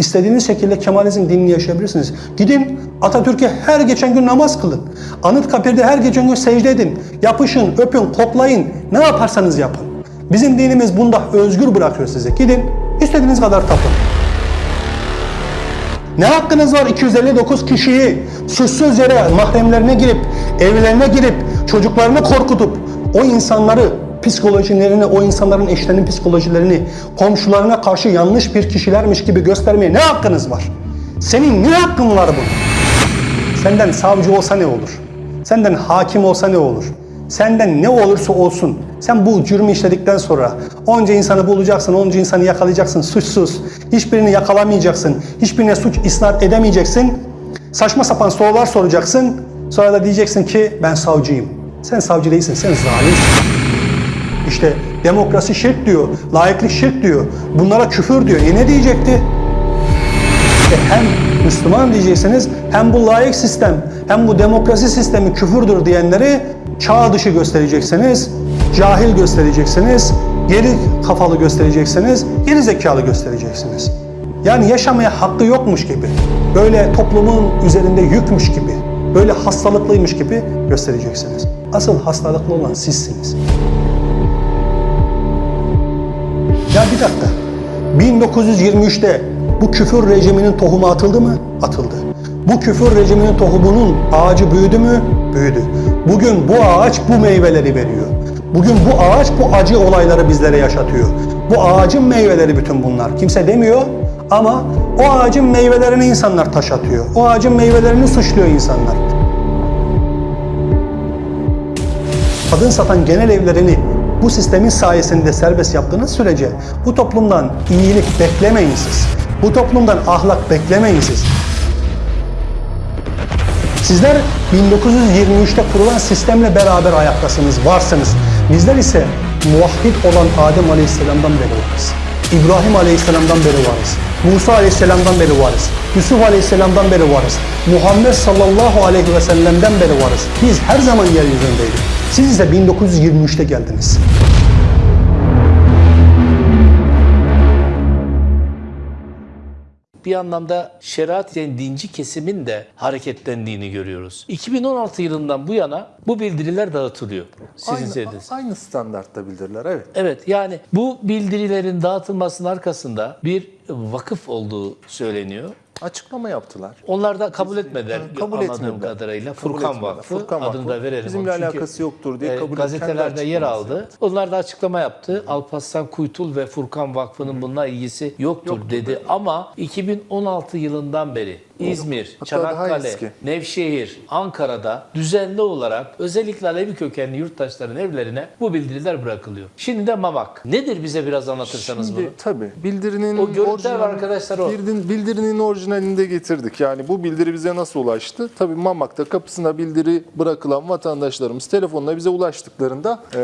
İstediğiniz şekilde Kemalizm dinini yaşayabilirsiniz. Gidin Atatürk'e her geçen gün namaz kılın. Anıtkabir'de her geçen gün secde edin. Yapışın, öpün, koklayın. Ne yaparsanız yapın. Bizim dinimiz bunda özgür bırakıyor sizi. Gidin istediğiniz kadar tapın. Ne hakkınız var 259 kişiyi suçsuz yere mahremlerine girip, evlerine girip, çocuklarını korkutup o insanları psikolojilerini, o insanların eşlerinin psikolojilerini komşularına karşı yanlış bir kişilermiş gibi göstermeye ne hakkınız var? Senin ne hakkın var bu? Senden savcı olsa ne olur? Senden hakim olsa ne olur? Senden ne olursa olsun sen bu cürmü işledikten sonra onca insanı bulacaksın, onca insanı yakalayacaksın suçsuz. Hiçbirini yakalamayacaksın. Hiçbirine suç isnat edemeyeceksin. Saçma sapan sorular soracaksın. Sonra da diyeceksin ki ben savcıyım. Sen savcı değilsin, sen zalimsin. İşte demokrasi şirk diyor, layıklık şirk diyor. Bunlara küfür diyor. E ne diyecekti? İşte hem Müslüman diyeceksiniz hem bu layık sistem hem bu demokrasi sistemi küfürdür diyenleri çağ dışı göstereceksiniz, cahil göstereceksiniz, geri kafalı göstereceksiniz, geri zekalı göstereceksiniz. Yani yaşamaya hakkı yokmuş gibi, böyle toplumun üzerinde yükmüş gibi, böyle hastalıklıymış gibi göstereceksiniz. Asıl hastalıklı olan sizsiniz. Ya bir dakika. 1923'te bu küfür rejiminin tohumu atıldı mı? Atıldı. Bu küfür rejiminin tohumunun ağacı büyüdü mü? Büyüdü. Bugün bu ağaç bu meyveleri veriyor. Bugün bu ağaç bu acı olayları bizlere yaşatıyor. Bu ağacın meyveleri bütün bunlar. Kimse demiyor ama o ağacın meyvelerini insanlar taş atıyor. O ağacın meyvelerini suçluyor insanlar. kadın satan genel evlerini bu sistemin sayesinde serbest yaptığınız sürece bu toplumdan iyilik beklemeyin siz. Bu toplumdan ahlak beklemeyin siz. Sizler 1923'te kurulan sistemle beraber ayaktasınız, varsınız. Bizler ise muvahhid olan Adem Aleyhisselam'dan beri varız. İbrahim Aleyhisselam'dan beri varız. Musa Aleyhisselam'dan beri varız. Yusuf Aleyhisselam'dan beri varız. Muhammed sallallahu aleyhi ve sellem'den beri varız. Biz her zaman yeryüzündeydik. Siz ise 1923'te geldiniz. Bir anlamda şeriat yani dinci kesimin de hareketlendiğini görüyoruz. 2016 yılından bu yana bu bildiriler dağıtılıyor. Sizin Aynı, söylediğiniz. aynı standartta bildirler evet. Evet yani bu bildirilerin dağıtılmasının arkasında bir vakıf olduğu söyleniyor. Açıklama yaptılar. Onlar da kabul etmediler kabul etmediler. kadarıyla. Kabul Furkan etmediler. Vakfı Furkan adını da Vakfı. verelim. Bizimle Çünkü, alakası yoktur diye e, kabul Gazetelerde yer aldı. Onlar da açıklama yaptı. Alparslan Kuytul ve Furkan Vakfı'nın bununla ilgisi yoktur, dedi. Ama 2016 yılından beri İzmir, Hatta Çanakkale. Nevşehir, Ankara'da düzenli olarak özellikle Alevi kökenli yurttaşların evlerine bu bildiriler bırakılıyor. Şimdi de Mamak. Nedir bize biraz anlatırsanız Şimdi bunu? tabii bildirinin O görüntüler var arkadaşlar, o. Bildirin, bildirinin orijinalini de getirdik. Yani bu bildiri bize nasıl ulaştı? Tabii Mamak'ta kapısına bildiri bırakılan vatandaşlarımız telefonla bize ulaştıklarında eee,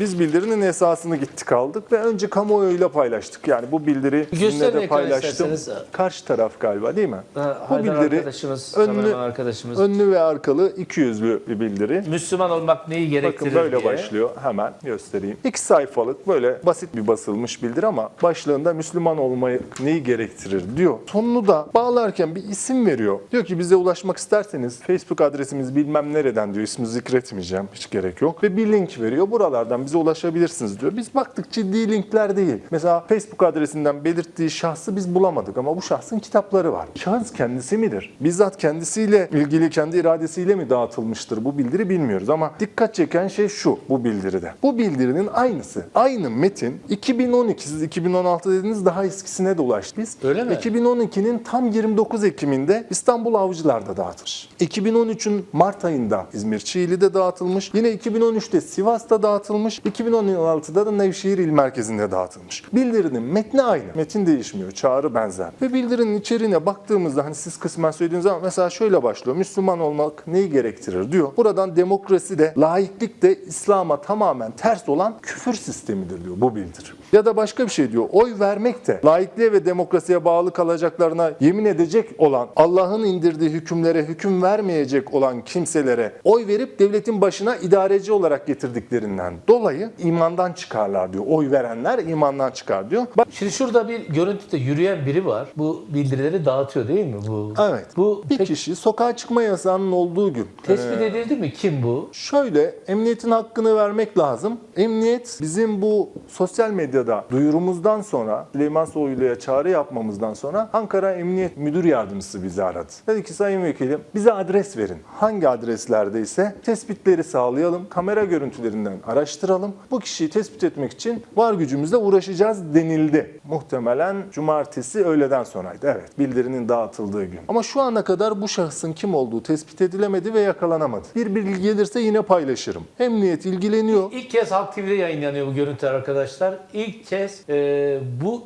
biz bildirinin esasını gittik aldık ve önce kamuoyuyla paylaştık. Yani bu bildiri sizinle de paylaştım. Karşı taraf galiba değil mi? Ha, Haydar bildiri arkadaşımız, önlü, arkadaşımız. önlü ve arkalı iki yüzlü bir bildiri. Müslüman olmak neyi gerektirir Bakın böyle diye. başlıyor. Hemen göstereyim. İki sayfalık böyle basit bir basılmış bildiri ama başlığında Müslüman olmayı neyi gerektirir diyor. Sonunu da bağlarken bir isim veriyor. Diyor ki bize ulaşmak isterseniz Facebook adresimiz bilmem nereden diyor. İsmi zikretmeyeceğim. Hiç gerek yok. Ve bir link veriyor. Buralardan bize ulaşabilirsiniz diyor. Biz baktık ciddi linkler değil. Mesela Facebook adresinden belirttiği şahsı biz bulamadık ama bu şahsın kitapları var. Şahıs kendisi midir? Bizzat kendisiyle ilgili kendi iradesiyle mi dağıtılmıştır bu bildiri bilmiyoruz ama dikkat çeken şey şu bu bildiride. Bu bildirinin aynısı. Aynı metin 2012 siz 2016 dediniz daha eskisine de ulaştı. Biz Öyle mi? 2012'nin tam 29 Ekim'inde İstanbul Avcılar'da dağıtılmış. 2013'ün Mart ayında İzmir Çiğli'de dağıtılmış. Yine 2013'te Sivas'ta dağıtılmış. 2016'da da Nevşehir İl Merkezi'nde dağıtılmış. Bildirinin metni aynı. Metin değişmiyor. Çağrı benzer. Ve bildirinin içeriğine baktığımızda hani siz kısmen söylediğiniz zaman mesela şöyle başlıyor. Müslüman olmak neyi gerektirir diyor. Buradan demokrasi de laiklik de İslam'a tamamen ters olan küfür sistemidir diyor bu bildiri. Ya da başka bir şey diyor. Oy vermek de laikliğe ve demokrasiye bağlı kalacaklarına yemin edecek olan, Allah'ın indirdiği hükümlere hüküm vermeyecek olan kimselere oy verip devletin başına idareci olarak getirdiklerinden dolayı imandan çıkarlar diyor. Oy verenler imandan çıkar diyor. Bak Şimdi şurada bir görüntüde yürüyen biri var. Bu bildirileri dağıtıyor değil mi? Bu. Evet. Bu bir peki kişi sokağa çıkma yasağının olduğu gün tespit Ee, edildi mi? Kim bu? Şöyle, emniyetin hakkını vermek lazım. Emniyet bizim bu sosyal medyada duyurumuzdan sonra, Süleyman Soylu'ya çağrı yapmamızdan sonra Ankara Emniyet Müdür Yardımcısı bizi aradı. Dedi ki Sayın Vekilim bize adres verin. Hangi adreslerdeyse tespitleri sağlayalım, kamera görüntülerinden araştıralım. Bu kişiyi tespit etmek için var gücümüzle uğraşacağız denildi. Muhtemelen cumartesi öğleden sonraydı. Evet, bildirinin dağıtıldığı gün. Ama şu ana kadar bu şahsın kim olduğu tespit edilemedi ve yakalanamadı. Bir bilgi gelirse yine paylaşırım. Emniyet ilgileniyor. İlk kez Halk TV'de yayınlanıyor bu görüntüler arkadaşlar. İlk kez e, bu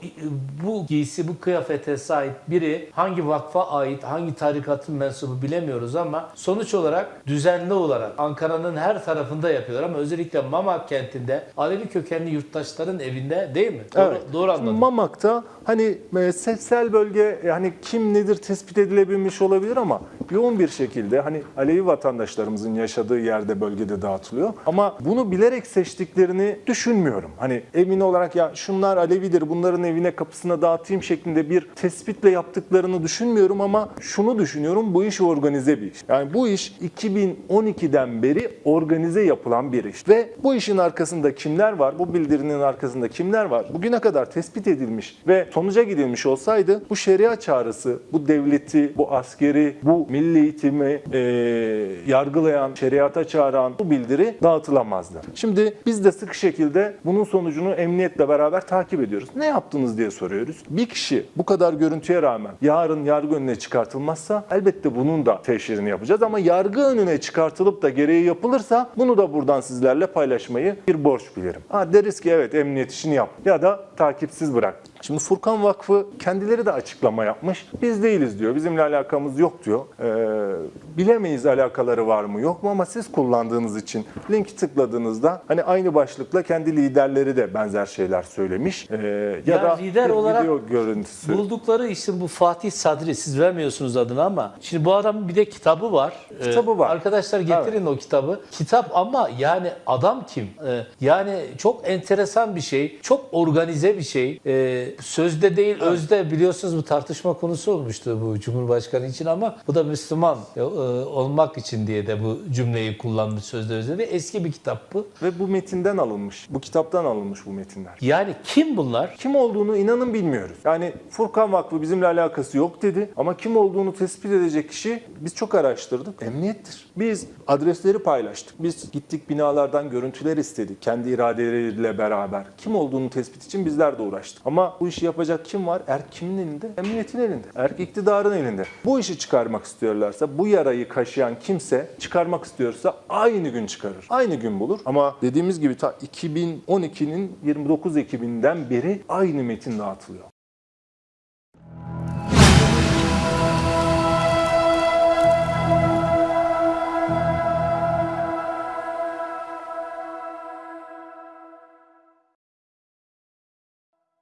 bu giysi, bu kıyafete sahip biri hangi vakfa ait, hangi tarikatın mensubu bilemiyoruz ama sonuç olarak düzenli olarak Ankara'nın her tarafında yapıyorlar ama özellikle Mamak kentinde Alevi kökenli yurttaşların evinde değil mi? Doğru, Evet. doğru anladım. Mamak'ta hani seçsel bölge yani kim nedir tespit edilebilmiş olabilir ama yoğun bir şekilde hani Alevi vatandaşlarımızın yaşadığı yerde bölgede dağıtılıyor. Ama bunu bilerek seçtiklerini düşünmüyorum. Hani emin olarak ya şunlar Alevidir bunların evine kapısına dağıtayım şeklinde bir tespitle yaptıklarını düşünmüyorum ama şunu düşünüyorum bu iş organize bir iş. Yani bu iş 2012'den beri organize yapılan bir iş. Ve bu işin arkasında kimler var? Bu bildirinin arkasında kimler var? Bugüne kadar tespit edilmiş ve sonuca gidilmiş olsaydı bu şeria çağrısı, bu devleti, bu askeri, bu milli eğitimi e, yargılayan, şeriata çağıran bu bildiri dağıtılamazdı. Şimdi biz de sık şekilde bunun sonucunu emniyetle beraber takip ediyoruz. Ne yaptınız diye soruyoruz. Bir kişi bu kadar görüntüye rağmen yarın yargı önüne çıkartılmazsa elbette bunun da teşhirini yapacağız ama yargı önüne çıkartılıp da gereği yapılırsa bunu da buradan sizlerle paylaşmayı bir borç bilirim. Ha deriz ki evet emniyet işini yap ya da takipsiz bırak. Şimdi Furkan Vakfı kendileri de açıklama yapmış. Biz değiliz diyor. Bizimle alakamız yok diyor. Ee, bilemeyiz alakaları var mı yok mu ama siz kullandığınız için linki tıkladığınızda hani aynı başlıkla kendi liderleri de benzer şeyler söylemiş. Ee, ya, Ya da lider olarak video görüntüsü. Buldukları isim bu Fatih Sadri. Siz vermiyorsunuz adını ama şimdi bu adamın bir de kitabı var. Ee, Kitabı var. Arkadaşlar getirin o kitabı. Kitap ama yani adam kim? Ee, yani çok enteresan bir şey. Çok organize bir şey. Ee, sözde değil özde biliyorsunuz bu tartışma konusu olmuştu bu Cumhurbaşkanı için ama bu da Müslüman e, olmak için diye de bu cümleyi kullanmış sözde özde ve eski bir kitap bu. Ve bu metinden alınmış. Bu kitaptan alınmış bu metinler. Yani kim bunlar? Kim olduğunu inanın bilmiyoruz. Yani Furkan Vakfı bizimle alakası yok dedi ama kim olduğunu tespit edecek kişi biz çok araştırdık. Emniyettir. Biz adresleri paylaştık. Biz gittik binalardan görüntüler istedik. Kendi iradeleriyle beraber. Kim olduğunu tespit için bizler de uğraştık. Ama bu işi yapacak kim var? Erk kimin elinde? Emniyetin elinde. Erk iktidarın elinde. Bu işi çıkarmak istiyorlarsa, bu yarayı kaşıyan kimse çıkarmak istiyorsa aynı gün çıkarır. Aynı gün bulur. Ama dediğimiz gibi ta 2012'nin 29 Ekim'inden beri aynı metin dağıtılıyor.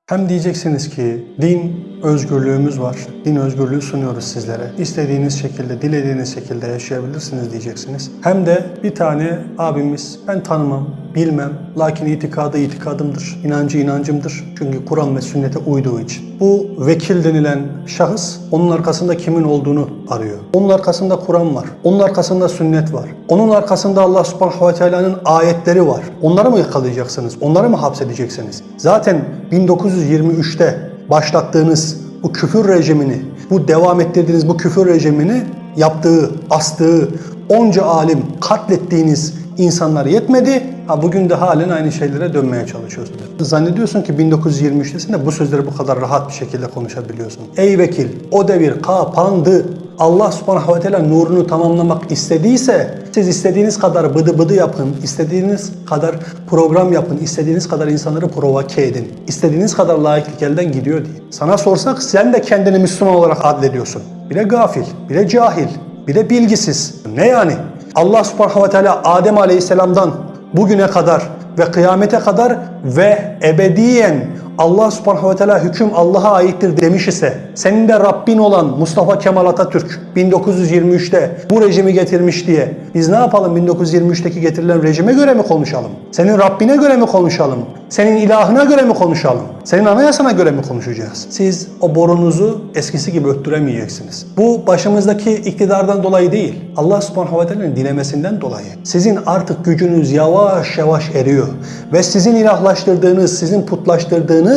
Hem diyeceksiniz ki din özgürlüğümüz var. Din özgürlüğü sunuyoruz sizlere. İstediğiniz şekilde, dilediğiniz şekilde yaşayabilirsiniz diyeceksiniz. Hem de bir tane abimiz ben tanımam, bilmem. Lakin itikadı itikadımdır. inancı inancımdır. Çünkü Kur'an ve sünnete uyduğu için. Bu vekil denilen şahıs onun arkasında kimin olduğunu arıyor. Onun arkasında Kur'an var. Onun arkasında sünnet var. Onun arkasında Allah subhanahu ve teala'nın ayetleri var. Onları mı yakalayacaksınız? Onları mı hapsedeceksiniz? Zaten 1923'te başlattığınız bu küfür rejimini, bu devam ettirdiğiniz bu küfür rejimini yaptığı, astığı, onca alim katlettiğiniz insanlar yetmedi. Bugün de halen aynı şeylere dönmeye çalışıyorsunuz. Zannediyorsun ki 1923'tesin de bu sözleri bu kadar rahat bir şekilde konuşabiliyorsun. Ey vekil, o devir kapandı. Allah subhanahu ve teala nurunu tamamlamak istediyse siz istediğiniz kadar bıdı bıdı yapın, istediğiniz kadar program yapın, istediğiniz kadar insanları provoke edin. istediğiniz kadar laiklik elden gidiyor diye. Sana sorsak sen de kendini Müslüman olarak adlediyorsun. Bir de gafil, bir de cahil, bir de bilgisiz. Ne yani? Allah subhanahu ve teala Adem aleyhisselamdan bugüne kadar ve kıyamete kadar ve ebediyen Allah subhanahu ve teala hüküm Allah'a aittir demiş ise senin de Rabbin olan Mustafa Kemal Atatürk 1923'te bu rejimi getirmiş diye biz ne yapalım 1923'teki getirilen rejime göre mi konuşalım? Senin Rabbine göre mi konuşalım? Senin ilahına göre mi konuşalım? Senin anayasana göre mi konuşacağız? Siz o borunuzu eskisi gibi öttüremeyeceksiniz. Bu başımızdaki iktidardan dolayı değil. Allah subhanahu ve teala'nın dilemesinden dolayı. Sizin artık gücünüz yavaş yavaş eriyor. Ve sizin ilahlaştırdığınız, sizin putlaştırdığınız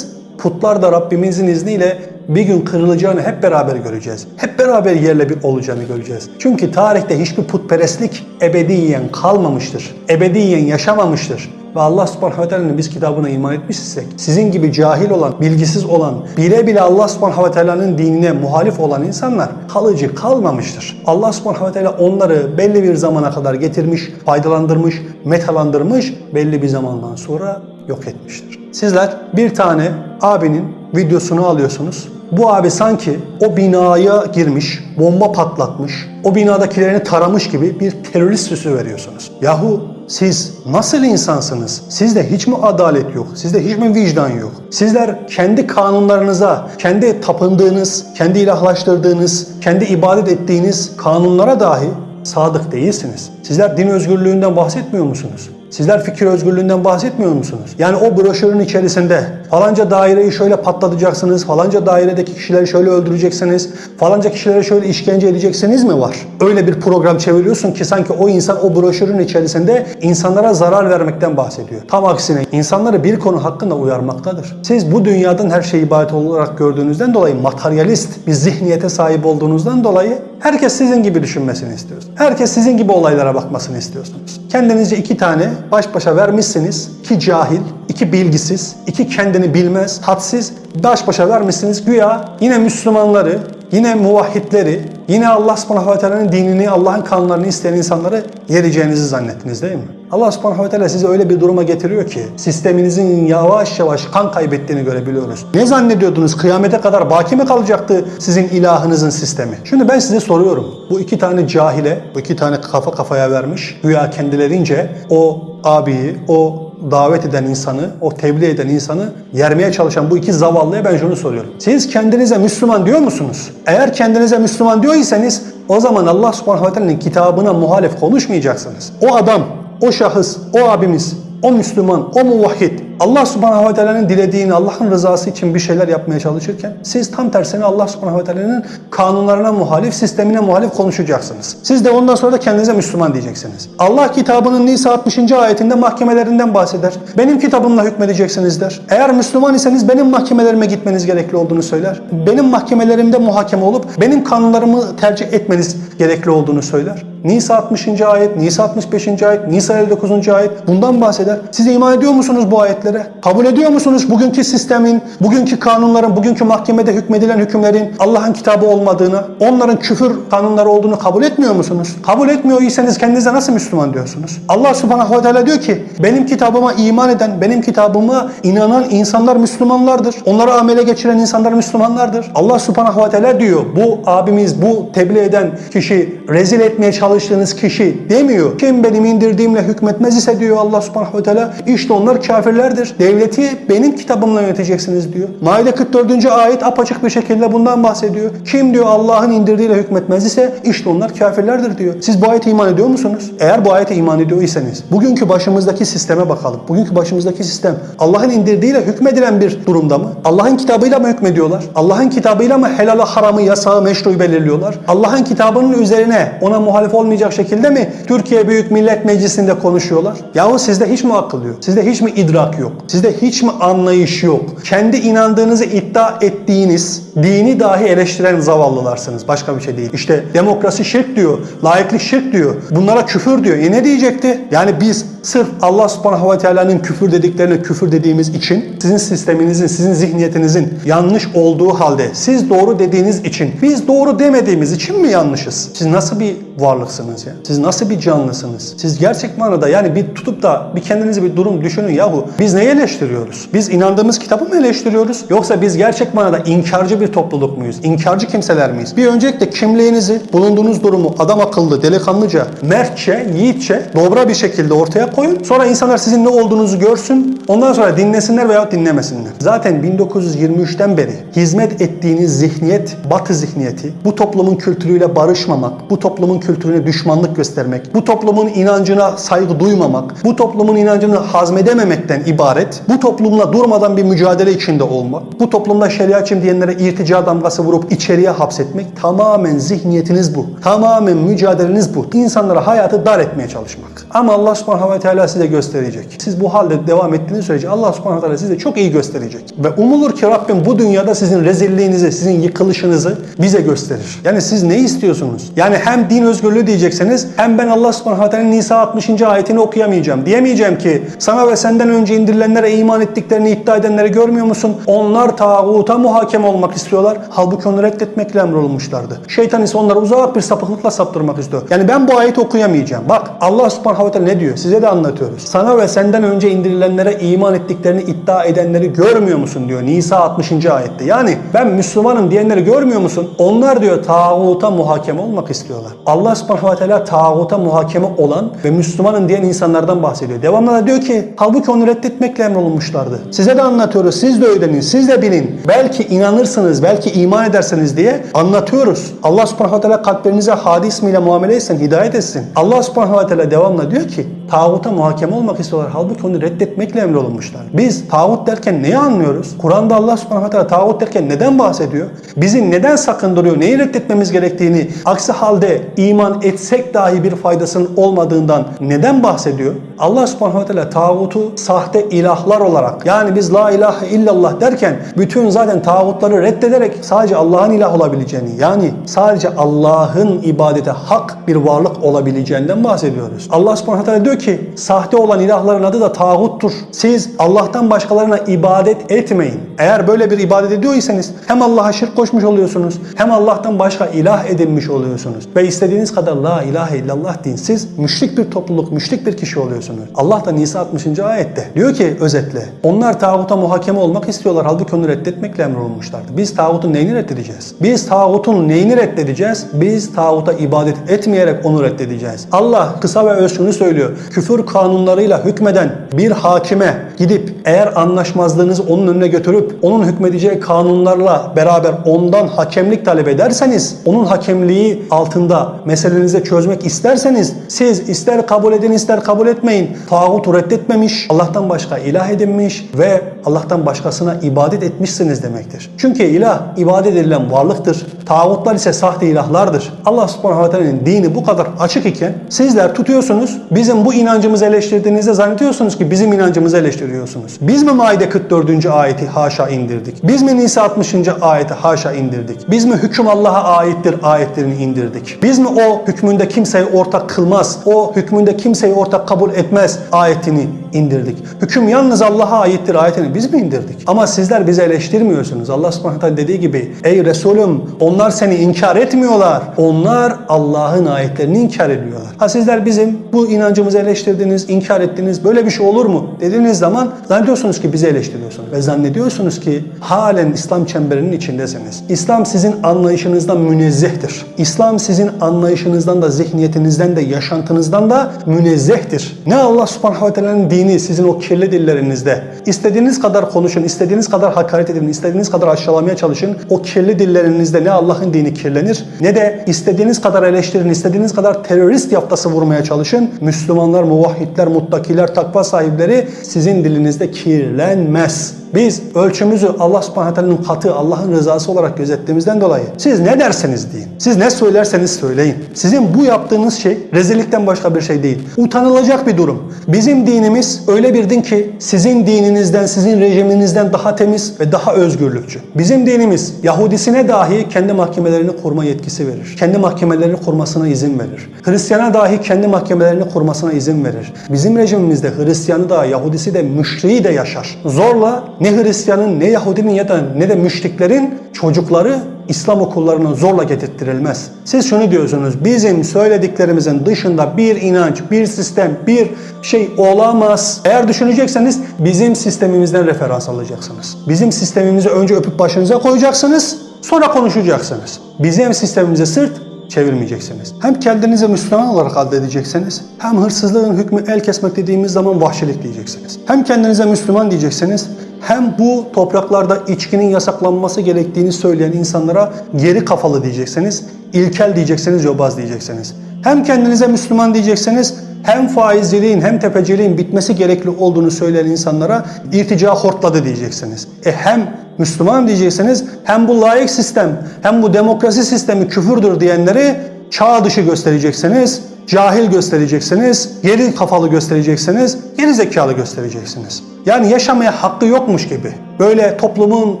putlar da Rabbimizin izniyle bir gün kırılacağını hep beraber göreceğiz. Hep beraber yerle bir olacağını göreceğiz. Çünkü tarihte hiçbir putperestlik ebediyen kalmamıştır. Ebediyen yaşamamıştır. Ve Allah subhanahu ve teala'nın biz kitabına iman etmişsek, sizin gibi cahil olan, bilgisiz olan, bile bile Allah subhanahu ve teala'nın dinine muhalif olan insanlar kalıcı kalmamıştır. Allah subhanahu ve teala onları belli bir zamana kadar getirmiş, faydalandırmış, metalandırmış, belli bir zamandan sonra yok etmiştir. Sizler bir tane abinin videosunu alıyorsunuz. Bu abi sanki o binaya girmiş, bomba patlatmış, o binadakilerini taramış gibi bir terörist süsü veriyorsunuz. Yahu siz nasıl insansınız? Sizde hiç mi adalet yok? Sizde hiç mi vicdan yok? Sizler kendi kanunlarınıza, kendi tapındığınız, kendi ilahlaştırdığınız, kendi ibadet ettiğiniz kanunlara dahi sadık değilsiniz. Sizler din özgürlüğünden bahsetmiyor musunuz? Sizler fikir özgürlüğünden bahsetmiyor musunuz? Yani o broşürün içerisinde falanca daireyi şöyle patlatacaksınız, falanca dairedeki kişileri şöyle öldüreceksiniz, falanca kişilere şöyle işkence edeceksiniz mi var? Öyle bir program çeviriyorsun ki sanki o insan o broşürün içerisinde insanlara zarar vermekten bahsediyor. Tam aksine insanları bir konu hakkında uyarmaktadır. Siz bu dünyadan her şeyi ibadet olarak gördüğünüzden dolayı materyalist bir zihniyete sahip olduğunuzdan dolayı herkes sizin gibi düşünmesini istiyorsunuz. Herkes sizin gibi olaylara bakmasını istiyorsunuz. Kendinizce iki tane baş başa vermişsiniz. iki cahil, iki bilgisiz, iki kendini bilmez, hadsiz baş başa vermişsiniz. Güya yine Müslümanları, yine muvahhidleri, yine Allah subhanahu ve teala'nın dinini, Allah'ın kanunlarını isteyen insanları yereceğinizi zannettiniz değil mi? Allah subhanahu ve teala sizi öyle bir duruma getiriyor ki sisteminizin yavaş yavaş kan kaybettiğini görebiliyoruz. Ne zannediyordunuz? Kıyamete kadar baki mi kalacaktı sizin ilahınızın sistemi? Şimdi ben size soruyorum. Bu iki tane cahile, bu iki tane kafa kafaya vermiş, güya kendilerince o abiyi, o davet eden insanı, o tebliğ eden insanı yermeye çalışan bu iki zavallıya ben şunu soruyorum. Siz kendinize Müslüman diyor musunuz? Eğer kendinize Müslüman diyorsanız o zaman Allah subhanahu ve teala'nın kitabına muhalif konuşmayacaksınız. O adam, o şahıs, o abimiz, o Müslüman, o muvahhid Allah subhanahu ve teala'nın dilediğini, Allah'ın rızası için bir şeyler yapmaya çalışırken siz tam tersine Allah subhanahu ve teala'nın kanunlarına muhalif, sistemine muhalif konuşacaksınız. Siz de ondan sonra da kendinize Müslüman diyeceksiniz. Allah kitabının Nisa 60. ayetinde mahkemelerinden bahseder. Benim kitabımla hükmedeceksiniz der. Eğer Müslüman iseniz benim mahkemelerime gitmeniz gerekli olduğunu söyler. Benim mahkemelerimde muhakeme olup benim kanunlarımı tercih etmeniz gerekli olduğunu söyler. Nisa 60. ayet, Nisa 65. ayet, Nisa 59. ayet bundan bahseder. Siz iman ediyor musunuz bu ayetlere? Kabul ediyor musunuz bugünkü sistemin, bugünkü kanunların, bugünkü mahkemede hükmedilen hükümlerin Allah'ın kitabı olmadığını, onların küfür kanunları olduğunu kabul etmiyor musunuz? Kabul etmiyorsanız kendinize nasıl Müslüman diyorsunuz? Allah subhanahu ve teala diyor ki benim kitabıma iman eden, benim kitabıma inanan insanlar Müslümanlardır. Onları amele geçiren insanlar Müslümanlardır. Allah subhanahu ve teala diyor bu abimiz, bu tebliğ eden kişi, rezil etmeye çalıştığınız kişi demiyor. Kim benim indirdiğimle hükmetmez ise diyor Allah subhanahu ve teala işte onlar kafirlerdir. Devleti benim kitabımla yöneteceksiniz diyor. Maide 44. ayet apaçık bir şekilde bundan bahsediyor. Kim diyor Allah'ın indirdiğiyle hükmetmez ise işte onlar kafirlerdir diyor. Siz bu ayete iman ediyor musunuz? Eğer bu ayete iman ediyorsanız bugünkü başımızdaki sisteme bakalım. Bugünkü başımızdaki sistem Allah'ın indirdiğiyle hükmedilen bir durumda mı? Allah'ın kitabıyla mı hükmediyorlar? Allah'ın kitabıyla mı helal haramı, yasağı, meşruyu belirliyorlar? Allah'ın kitabının üzerine ona muhalif olmayacak şekilde mi Türkiye Büyük Millet Meclisi'nde konuşuyorlar? Yahu sizde hiç mi akıl yok? Sizde hiç mi idrak yok? Sizde hiç mi anlayış yok? Kendi inandığınızı iddia ettiğiniz dini dahi eleştiren zavallılarsınız. Başka bir şey değil. İşte demokrasi şirk diyor, laiklik şirk diyor. Bunlara küfür diyor. E ne diyecekti? Yani biz sırf Allah subhanahu ve teala'nın küfür dediklerine küfür dediğimiz için sizin sisteminizin, sizin zihniyetinizin yanlış olduğu halde siz doğru dediğiniz için biz doğru demediğimiz için mi yanlışız? Siz nasıl bir varlıksınız ya? Siz nasıl bir canlısınız? Siz gerçek manada yani bir tutup da bir kendinize bir durum düşünün yahu. Biz neyi eleştiriyoruz? Biz inandığımız kitabı mı eleştiriyoruz? Yoksa biz gerçek manada inkarcı bir topluluk muyuz? İnkarcı kimseler miyiz? Bir öncelikle kimliğinizi, bulunduğunuz durumu adam akıllı, delikanlıca, mertçe, yiğitçe, dobra bir şekilde ortaya koyun. Sonra insanlar sizin ne olduğunuzu görsün. Ondan sonra dinlesinler veya dinlemesinler. Zaten 1923'ten beri hizmet ettiğiniz zihniyet, batı zihniyeti, bu toplumun kültürüyle barışmamak, bu toplumun kültürüne düşmanlık göstermek, bu toplumun inancına saygı duymamak, bu toplumun inancını hazmedememekten ibaret, bu toplumla durmadan bir mücadele içinde olmak, bu toplumda şeriatçım diyenlere irtica damgası vurup içeriye hapsetmek tamamen zihniyetiniz bu. Tamamen mücadeleniz bu. İnsanlara hayatı dar etmeye çalışmak. Ama Allah subhanahu ve teala size gösterecek. Siz bu halde devam ettiğiniz sürece Allah subhanahu teala size çok iyi gösterecek. Ve umulur ki Rabbim bu dünyada sizin rezilliğinizi, sizin yıkılışınızı bize gösterir. Yani siz ne istiyorsunuz? Yani hem din özgürlüğü diyeceksiniz hem ben Allah subhanahu teala'nın Nisa 60. ayetini okuyamayacağım. Diyemeyeceğim ki sana ve senden önce indirilenlere iman ettiklerini iddia edenleri görmüyor musun? Onlar tağuta muhakeme olmak istiyorlar. Halbuki onu reddetmekle emrolunmuşlardı. Şeytan ise onları uzak bir sapıklıkla saptırmak istiyor. Yani ben bu ayeti okuyamayacağım. Bak Allah subhanahu teala ne diyor? Size de anlatıyoruz. Sana ve senden önce indirilenlere iman ettiklerini iddia edenleri görmüyor musun diyor Nisa 60. ayette. Yani ben Müslümanım diyenleri görmüyor musun? Onlar diyor tağuta muhakeme olmak istiyorlar. Allah subhanahu ve teala tağuta muhakeme olan ve Müslümanım diyen insanlardan bahsediyor. Devamlı da diyor ki halbuki onu reddetmekle emrolunmuşlardı. Size de anlatıyoruz. Siz de öğrenin. Siz de bilin. Belki inanırsınız, belki iman ederseniz diye anlatıyoruz. Allah subhanahu ve teala kalplerinize hadi ismiyle muamele etsin, hidayet etsin. Allah subhanahu ve teala devamlı diyor ki tağuta muhakeme olmak istiyorlar. Halbuki onu reddetmekle emrolunmuşlar. Biz tağut derken neyi anlıyoruz? Kur'an'da Allah subhanahu teala tağut derken neden bahsediyor? Bizi neden sakındırıyor? Neyi reddetmemiz gerektiğini, aksi halde iman etsek dahi bir faydasının olmadığından neden bahsediyor? Allah subhanahu teala tağutu sahte ilahlar olarak yani biz la ilahe illallah derken bütün zaten tağutları reddederek sadece Allah'ın ilah olabileceğini yani sadece Allah'ın ibadete hak bir varlık olabileceğinden bahsediyoruz. Allah subhanahu teala diyor ki sahte olan ilahların adı da tağuttur. Siz Allah'tan başkalarına ibadet etmeyin. Eğer böyle bir ibadet ediyorsanız hem Allah'a şirk koşmuş oluyorsunuz hem Allah'tan başka ilah edinmiş oluyorsunuz. Ve istediğiniz kadar la ilahe illallah deyin. Siz müşrik bir topluluk, müşrik bir kişi oluyorsunuz. Allah da Nisa 60. ayette diyor ki özetle onlar tağuta muhakeme olmak istiyorlar. Halbuki onu reddetmekle emrolunmuşlardı. Biz tağutun neyini reddedeceğiz? Biz tağutun neyini reddedeceğiz? Biz tağuta ibadet etmeyerek onu reddedeceğiz. Allah kısa ve öz şunu söylüyor. Küfür kanunlarıyla hükmeden bir hakime gidip eğer anlaşmazlığınızı onun önüne götürüp onun hükmedeceği kanunlarla beraber ondan hakemlik talep ederseniz, onun hakemliği altında meselenizi çözmek isterseniz siz ister kabul edin ister kabul etmeyin. Tağut reddetmemiş, Allah'tan başka ilah edinmiş ve Allah'tan başkasına ibadet etmişsiniz demektir. Çünkü ilah ibadet edilen varlıktır. Tağutlar ise sahte ilahlardır. Allah subhanahu ve teala'nın dini bu kadar açık iken sizler tutuyorsunuz bizim bu inancımızı eleştirdiğinizde zannediyorsunuz ki bizim inancımızı eleştiriyorsunuz. Biz mi Maide 44. ayeti haşa indirdik? Biz mi Nisa 60. ayeti haşa indirdik? Biz mi hüküm Allah'a aittir ayetlerini indirdik? Biz mi o hükmünde kimseyi ortak kılmaz, o hükmünde kimseyi ortak kabul etmez ayetini indirdik? Hüküm yalnız Allah'a aittir ayetini biz mi indirdik? Ama sizler bizi eleştirmiyorsunuz. Allah subhanahu teala dediği gibi ey Resulüm onlar seni inkar etmiyorlar. Onlar Allah'ın ayetlerini inkar ediyorlar. Ha sizler bizim bu inancımızı eleştirdiniz, inkar ettiniz. Böyle bir şey olur mu? Dediğiniz zaman zannediyorsunuz ki bizi eleştiriyorsunuz. Ve zannediyorsunuz ki halen İslam çemberinin içindesiniz. İslam sizin anlayışınızdan münezzehtir. İslam sizin anlayışınızdan da zihniyetinizden de yaşantınızdan da münezzehtir. Ne Allah subhanahu ve teala'nın dini sizin o kirli dillerinizde. İstediğiniz kadar konuşun, istediğiniz kadar hakaret edin, istediğiniz kadar aşağılamaya çalışın. O kirli dillerinizde ne Allah'ın dini kirlenir ne de istediğiniz kadar eleştirin, istediğiniz kadar terörist yaftası vurmaya çalışın. Müslümanlar, muvahhidler, muttakiler, takva sahipleri sizin dilinizde kirlenmez. Biz ölçümüzü Allah subhanahu katı, Allah'ın rızası olarak gözettiğimizden dolayı siz ne derseniz deyin. Siz ne söylerseniz söyleyin. Sizin bu yaptığınız şey rezillikten başka bir şey değil. Utanılacak bir durum. Bizim dinimiz öyle bir din ki sizin dininizden, sizin rejiminizden daha temiz ve daha özgürlükçü. Bizim dinimiz Yahudisine dahi kendi mahkemelerini kurma yetkisi verir. Kendi mahkemelerini kurmasına izin verir. Hristiyana dahi kendi mahkemelerini kurmasına izin verir. Bizim rejimimizde Hristiyanı da, Yahudisi de, müşriği de yaşar. Zorla ne Hristiyanın, ne Yahudinin ya da ne de müşriklerin çocukları İslam okullarına zorla getirttirilmez. Siz şunu diyorsunuz, bizim söylediklerimizin dışında bir inanç, bir sistem, bir şey olamaz. Eğer düşünecekseniz bizim sistemimizden referans alacaksınız. Bizim sistemimizi önce öpüp başınıza koyacaksınız, sonra konuşacaksınız. Bizim sistemimize sırt çevirmeyeceksiniz. Hem kendinizi Müslüman olarak addedeceksiniz, hem hırsızlığın hükmü el kesmek dediğimiz zaman vahşilik diyeceksiniz. Hem kendinize Müslüman diyeceksiniz, hem bu topraklarda içkinin yasaklanması gerektiğini söyleyen insanlara geri kafalı diyeceksiniz, ilkel diyeceksiniz, yobaz diyeceksiniz. Hem kendinize Müslüman diyeceksiniz, hem faizciliğin hem tepeciliğin bitmesi gerekli olduğunu söyleyen insanlara irtica hortladı diyeceksiniz. E hem Müslüman diyeceksiniz hem bu layık sistem hem bu demokrasi sistemi küfürdür diyenleri çağ dışı göstereceksiniz, cahil göstereceksiniz, geri kafalı göstereceksiniz, geri zekalı göstereceksiniz. Yani yaşamaya hakkı yokmuş gibi, böyle toplumun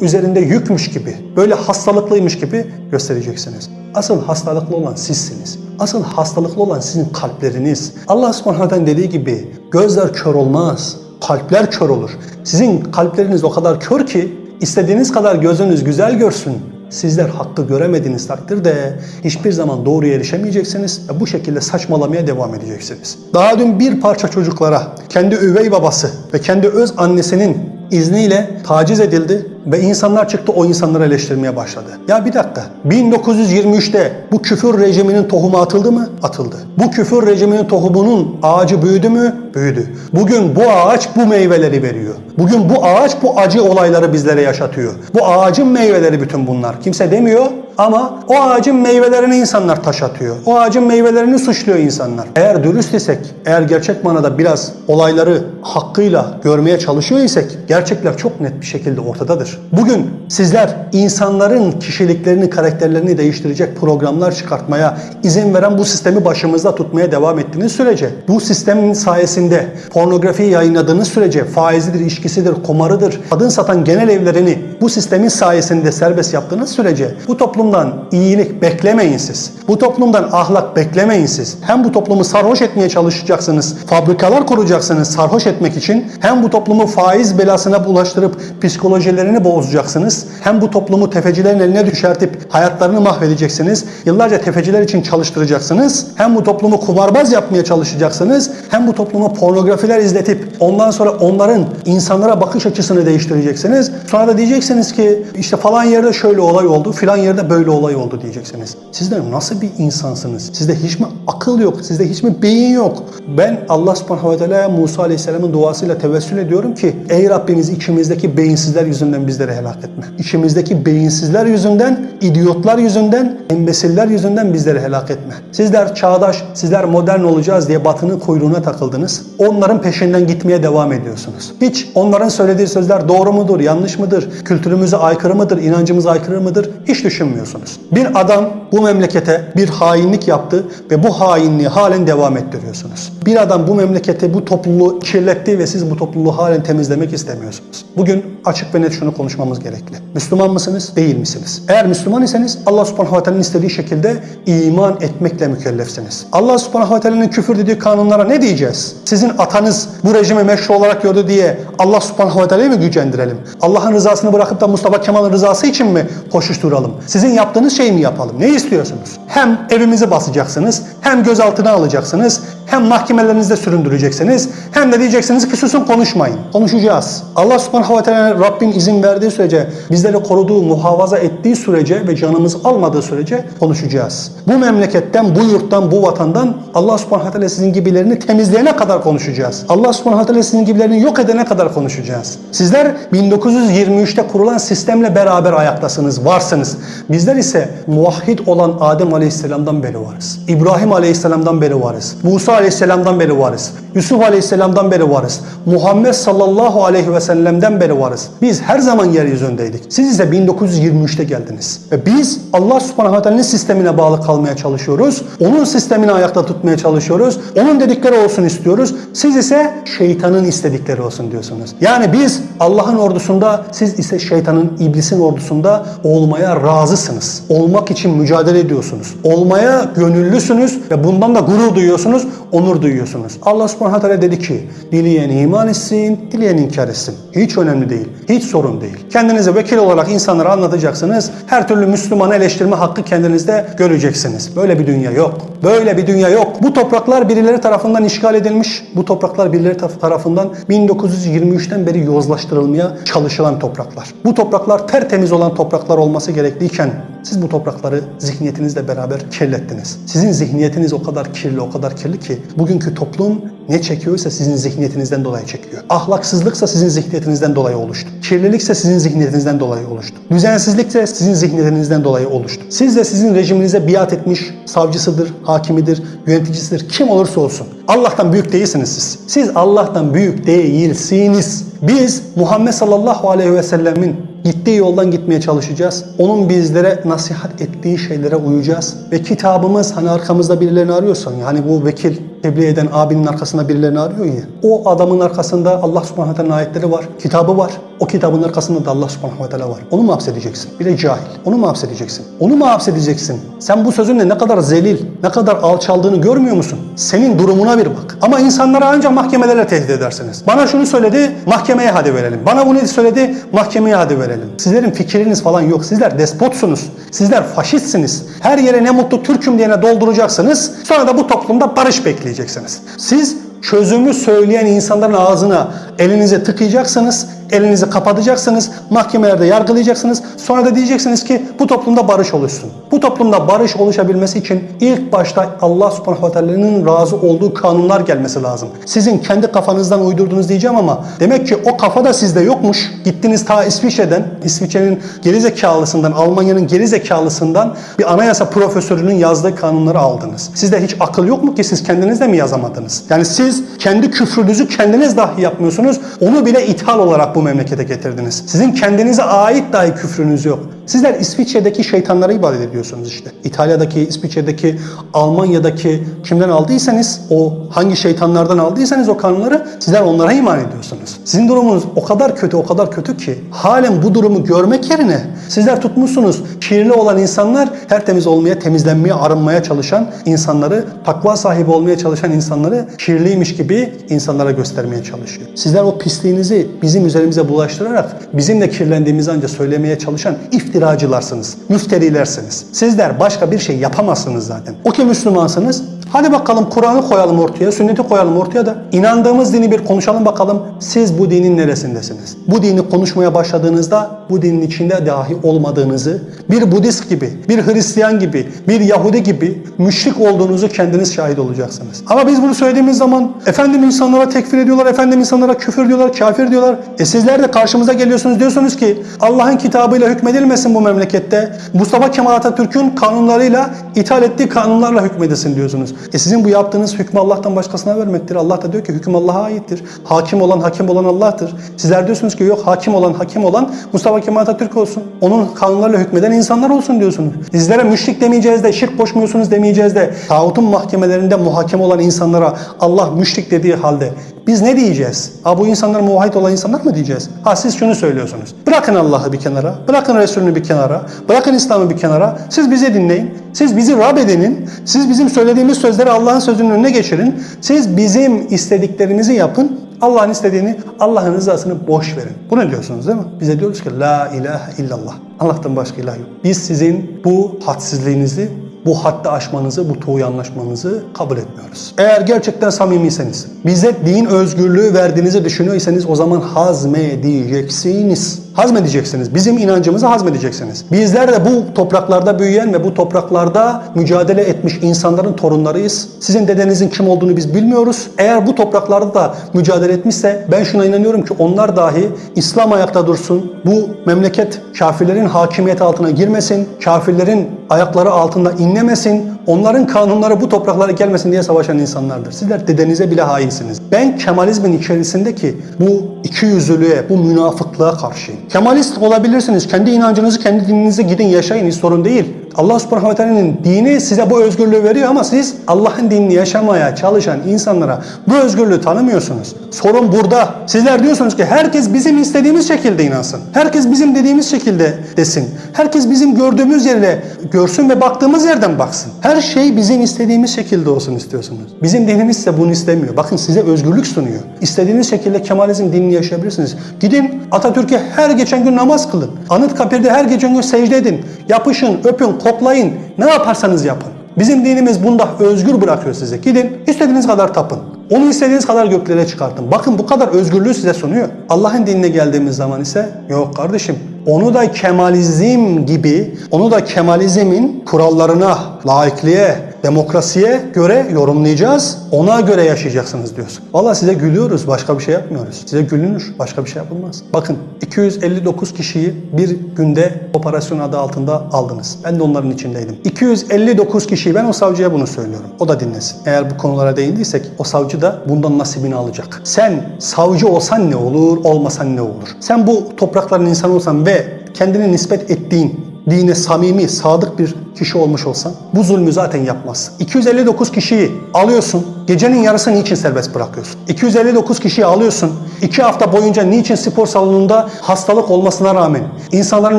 üzerinde yükmüş gibi, böyle hastalıklıymış gibi göstereceksiniz. Asıl hastalıklı olan sizsiniz. Asıl hastalıklı olan sizin kalpleriniz. Allah subhanahu dediği gibi gözler kör olmaz, kalpler kör olur. Sizin kalpleriniz o kadar kör ki istediğiniz kadar gözünüz güzel görsün. Sizler hakkı göremediğiniz takdirde hiçbir zaman doğruya erişemeyeceksiniz ve bu şekilde saçmalamaya devam edeceksiniz. Daha dün bir parça çocuklara kendi üvey babası ve kendi öz annesinin izniyle taciz edildi ve insanlar çıktı o insanları eleştirmeye başladı. Ya bir dakika 1923'te bu küfür rejiminin tohumu atıldı mı? Atıldı. Bu küfür rejiminin tohumunun ağacı büyüdü mü? Büyüdü. Bugün bu ağaç bu meyveleri veriyor. Bugün bu ağaç bu acı olayları bizlere yaşatıyor. Bu ağacın meyveleri bütün bunlar. Kimse demiyor ama o ağacın meyvelerini insanlar taş atıyor. O ağacın meyvelerini suçluyor insanlar. Eğer dürüst isek, eğer gerçek manada biraz olayları hakkıyla görmeye çalışıyor isek gerçekler çok net bir şekilde ortadadır. Bugün sizler insanların kişiliklerini, karakterlerini değiştirecek programlar çıkartmaya izin veren bu sistemi başımızda tutmaya devam ettiğiniz sürece, bu sistemin sayesinde pornografi yayınladığınız sürece faizidir, içkisidir, kumarıdır, kadın satan genel evlerini bu sistemin sayesinde serbest yaptığınız sürece bu toplumdan iyilik beklemeyin siz. Bu toplumdan ahlak beklemeyin siz. Hem bu toplumu sarhoş etmeye çalışacaksınız, fabrikalar kuracaksınız sarhoş etmek için. Hem bu toplumu faiz belasına bulaştırıp psikolojilerini bozacaksınız. Hem bu toplumu tefecilerin eline düşertip hayatlarını mahvedeceksiniz. Yıllarca tefeciler için çalıştıracaksınız. Hem bu toplumu kumarbaz yapmaya çalışacaksınız. Hem bu toplumu pornografiler izletip ondan sonra onların insanlara bakış açısını değiştireceksiniz. Sonra da diyeceksiniz ki işte falan yerde şöyle olay oldu, filan yerde böyle olay oldu diyeceksiniz. Sizler nasıl bir insansınız? Sizde hiç mi akıl yok? Sizde hiç mi beyin yok? Ben Allah subhanahu ve teala Musa aleyhisselamın duasıyla tevessül ediyorum ki ey Rabbimiz içimizdeki beyinsizler yüzünden bizleri helak etme. İçimizdeki beyinsizler yüzünden, idiotlar yüzünden, embesiller yüzünden bizleri helak etme. Sizler çağdaş, sizler modern olacağız diye batının kuyruğuna takıldınız. Onların peşinden gitmeye devam ediyorsunuz. Hiç onların söylediği sözler doğru mudur, yanlış mıdır, kültürümüze aykırı mıdır, inancımıza aykırı mıdır hiç düşünmüyorsunuz. Bir adam bu memlekete bir hainlik yaptı ve bu hainliği halen devam ettiriyorsunuz. Bir adam bu memlekete, bu topluluğu kirletti ve siz bu topluluğu halen temizlemek istemiyorsunuz. Bugün açık ve net şunu konuşmamız gerekli. Müslüman mısınız, değil misiniz? Eğer Müslüman iseniz Allah subhanahu ve teala'nın istediği şekilde iman etmekle mükellefsiniz. Allah subhanahu ve teala'nın küfür dediği kanunlara ne diyeceğiz? Sizin atanız bu rejimi meşru olarak gördü diye Allah subhanahu ve teala'yı mı gücendirelim? Allah'ın rızasını bırakıp da Mustafa Kemal'in rızası için mi koşuşturalım? Sizin yaptığınız şeyi mi yapalım? Ne istiyorsunuz? Hem evimizi basacaksınız, hem gözaltına alacaksınız, hem mahkemelerinizde süründüreceksiniz, hem de diyeceksiniz ki susun konuşmayın. Konuşacağız. Allah subhanahu ve Rabbin izin verdiği sürece, bizleri koruduğu, muhafaza ettiği sürece ve canımız almadığı sürece konuşacağız. Bu memleketten, bu yurttan, bu vatandan Allah subhanahu teala sizin gibilerini temizleyene kadar konuşacağız. Allah subhanahu teala sizin gibilerini yok edene kadar konuşacağız. Sizler 1923'te kurulan sistemle beraber ayaktasınız, varsınız. Bizler ise muvahhid olan Adem Aleyhisselam'dan beri varız. İbrahim Aleyhisselam'dan beri varız. Musa Aleyhisselam'dan beri varız. Yusuf Aleyhisselam'dan beri varız. Muhammed sallallahu aleyhi ve sellem'den beri varız. Biz her zaman yeryüzündeydik. Siz ise 1923'te geldiniz. Ve biz Allah subhanahu ve sistemine bağlı kalmaya çalışıyoruz. Onun sistemini ayakta tutmaya çalışıyoruz. Onun dedikleri olsun istiyoruz. Siz ise şeytanın istedikleri olsun diyorsunuz. Yani biz Allah'ın ordusunda, siz ise şeytanın, iblisin ordusunda olmaya razısınız. Olmak için mücadele ediyorsunuz. Olmaya gönüllüsünüz ve bundan da gurur duyuyorsunuz. onur duyuyorsunuz. Allah subhanahu teala dedi ki dileyen iman etsin, dileyen inkar etsin. Hiç önemli değil, hiç sorun değil. Kendinize vekil olarak insanlara anlatacaksınız. Her türlü Müslümanı eleştirme hakkı kendinizde göreceksiniz. Böyle bir dünya yok. Böyle bir dünya yok. Bu topraklar birileri tarafından işgal edilmiş. Bu topraklar birileri taraf- tarafından 1923'ten beri yozlaştırılmaya çalışılan topraklar. Bu topraklar tertemiz olan topraklar olması gerekliyken siz bu toprakları zihniyetinizle beraber kirlettiniz. Sizin zihniyetiniz o kadar kirli, o kadar kirli ki bugünkü toplum ne çekiyorsa sizin zihniyetinizden dolayı çekiyor. Ahlaksızlıksa sizin zihniyetinizden dolayı oluştu. Kirlilikse sizin zihniyetinizden dolayı oluştu. Düzensizlikse sizin zihniyetinizden dolayı oluştu. Siz de sizin rejiminize biat etmiş savcısıdır, hakimidir, yöneticisidir, kim olursa olsun. Allah'tan büyük değilsiniz siz. Siz Allah'tan büyük değilsiniz. Biz Muhammed sallallahu aleyhi ve sellemin gittiği yoldan gitmeye çalışacağız. Onun bizlere nasihat ettiği şeylere uyacağız. Ve kitabımız hani arkamızda birilerini arıyorsan yani bu vekil tebliğ eden abinin arkasında birilerini arıyor ya. O adamın arkasında Allah subhanahu teala ayetleri var. Kitabı var. O kitabın arkasında da Allah subhanahu teala var. Onu mu hapsedeceksin? Bir de cahil. Onu mu hapsedeceksin? Onu mu hapsedeceksin? Sen bu sözünle ne kadar zelil, ne kadar alçaldığını görmüyor musun? Senin durumuna bir bak. Ama insanlara ancak mahkemelerle tehdit edersiniz. Bana şunu söyledi, mahkemeye hadi verelim. Bana bunu söyledi, mahkemeye hadi verelim. Sizlerin fikriniz falan yok. Sizler despotsunuz. Sizler faşistsiniz. Her yere ne mutlu Türk'üm diyene dolduracaksınız. Sonra da bu toplumda barış bekleyeceksiniz. Siz çözümü söyleyen insanların ağzına elinizi tıkayacaksınız, elinizi kapatacaksınız, mahkemelerde yargılayacaksınız. Sonra da diyeceksiniz ki bu toplumda barış oluşsun. Bu toplumda barış oluşabilmesi için ilk başta Allah subhanahu ve teala'nın razı olduğu kanunlar gelmesi lazım. Sizin kendi kafanızdan uydurdunuz diyeceğim ama demek ki o kafa da sizde yokmuş. Gittiniz ta İsviçre'den, İsviçre'nin gerizekalısından, Almanya'nın gerizekalısından bir anayasa profesörünün yazdığı kanunları aldınız. Sizde hiç akıl yok mu ki siz kendiniz de mi yazamadınız? Yani siz kendi küfrünüzü kendiniz dahi yapmıyorsunuz. Onu bile ithal olarak bu memlekete getirdiniz. Sizin kendinize ait dahi küfrünüz yok. Sizler İsviçre'deki şeytanlara ibadet ediyorsunuz işte. İtalya'daki, İsviçre'deki, Almanya'daki kimden aldıysanız, o hangi şeytanlardan aldıysanız o kanunları sizler onlara iman ediyorsunuz. Sizin durumunuz o kadar kötü, o kadar kötü ki halen bu durumu görmek yerine sizler tutmuşsunuz kirli olan insanlar tertemiz olmaya, temizlenmeye, arınmaya çalışan insanları, takva sahibi olmaya çalışan insanları kirliymiş gibi insanlara göstermeye çalışıyor. Sizler o pisliğinizi bizim üzerimize bulaştırarak bizim de kirlendiğimizi ancak söylemeye çalışan iftiracılarsınız, müfterilersiniz. Sizler başka bir şey yapamazsınız zaten. O ki Müslümansınız, Hadi bakalım Kur'an'ı koyalım ortaya, sünneti koyalım ortaya da inandığımız dini bir konuşalım bakalım. Siz bu dinin neresindesiniz? Bu dini konuşmaya başladığınızda bu dinin içinde dahi olmadığınızı, bir Budist gibi, bir Hristiyan gibi, bir Yahudi gibi müşrik olduğunuzu kendiniz şahit olacaksınız. Ama biz bunu söylediğimiz zaman efendim insanlara tekfir ediyorlar, efendim insanlara küfür diyorlar, kafir diyorlar. E sizler de karşımıza geliyorsunuz diyorsunuz ki Allah'ın kitabıyla hükmedilmesin bu memlekette. Mustafa Kemal Atatürk'ün kanunlarıyla ithal ettiği kanunlarla hükmedilsin diyorsunuz. E sizin bu yaptığınız hükmü Allah'tan başkasına vermektir. Allah da diyor ki hüküm Allah'a aittir. Hakim olan hakim olan Allah'tır. Sizler diyorsunuz ki yok hakim olan hakim olan Mustafa Kemal Atatürk olsun. Onun kanunlarla hükmeden insanlar olsun diyorsunuz. Sizlere müşrik demeyeceğiz de şirk koşmuyorsunuz demeyeceğiz de tağutun mahkemelerinde muhakeme olan insanlara Allah müşrik dediği halde biz ne diyeceğiz? Ha bu insanlar muvahhid olan insanlar mı diyeceğiz? Ha siz şunu söylüyorsunuz. Bırakın Allah'ı bir kenara, bırakın Resulünü bir kenara, bırakın İslam'ı bir kenara. Siz bizi dinleyin. Siz bizi Rab edinin. Siz bizim söylediğimiz sözleri Allah'ın sözünün önüne geçirin. Siz bizim istediklerimizi yapın. Allah'ın istediğini, Allah'ın rızasını boş verin. Bu ne diyorsunuz değil mi? Bize diyoruz ki La ilahe illallah. Allah'tan başka ilah yok. Biz sizin bu hadsizliğinizi, bu haddi aşmanızı, bu tuğu anlaşmanızı kabul etmiyoruz. Eğer gerçekten samimiyseniz, bize din özgürlüğü verdiğinizi düşünüyorsanız o zaman hazmedeceksiniz. Hazmedeceksiniz. Bizim inancımızı hazmedeceksiniz. Bizler de bu topraklarda büyüyen ve bu topraklarda mücadele etmiş insanların torunlarıyız. Sizin dedenizin kim olduğunu biz bilmiyoruz. Eğer bu topraklarda da mücadele etmişse ben şuna inanıyorum ki onlar dahi İslam ayakta dursun. Bu memleket kafirlerin hakimiyeti altına girmesin. Kafirlerin ayakları altında inlemesin. Onların kanunları bu topraklara gelmesin diye savaşan insanlardır. Sizler dedenize bile hainsiniz. Ben Kemalizmin içerisindeki bu ikiyüzlülüğe, bu münafıklığa karşıyım. Kemalist olabilirsiniz. Kendi inancınızı, kendi dininize gidin yaşayın hiç sorun değil. Allah subhanahu ve teala'nın dini size bu özgürlüğü veriyor ama siz Allah'ın dinini yaşamaya çalışan insanlara bu özgürlüğü tanımıyorsunuz. Sorun burada. Sizler diyorsunuz ki herkes bizim istediğimiz şekilde inansın. Herkes bizim dediğimiz şekilde desin. Herkes bizim gördüğümüz yerle görsün ve baktığımız yerden baksın. Her şey bizim istediğimiz şekilde olsun istiyorsunuz. Bizim dinimiz ise bunu istemiyor. Bakın size özgürlük sunuyor. İstediğiniz şekilde Kemalizm dinini yaşayabilirsiniz. Gidin Atatürk'e her geçen gün namaz kılın. Anıtkabir'de her geçen gün secde edin. Yapışın, öpün, koklayın. Ne yaparsanız yapın. Bizim dinimiz bunda özgür bırakıyor size. Gidin istediğiniz kadar tapın. Onu istediğiniz kadar göklere çıkartın. Bakın bu kadar özgürlüğü size sunuyor. Allah'ın dinine geldiğimiz zaman ise yok kardeşim. Onu da Kemalizm gibi, onu da Kemalizmin kurallarına, laikliğe, demokrasiye göre yorumlayacağız. Ona göre yaşayacaksınız diyorsun. Valla size gülüyoruz, başka bir şey yapmıyoruz. Size gülünür, başka bir şey yapılmaz. Bakın 259 kişiyi bir günde operasyon adı altında aldınız. Ben de onların içindeydim. 259 kişiyi ben o savcıya bunu söylüyorum. O da dinlesin. Eğer bu konulara değindiysek o savcı da bundan nasibini alacak. Sen savcı olsan ne olur, olmasan ne olur? Sen bu toprakların insanı olsan ve kendine nispet ettiğin dine samimi, sadık bir kişi olmuş olsan bu zulmü zaten yapmazsın. 259 kişiyi alıyorsun, gecenin yarısı niçin serbest bırakıyorsun? 259 kişiyi alıyorsun, 2 hafta boyunca niçin spor salonunda hastalık olmasına rağmen, insanların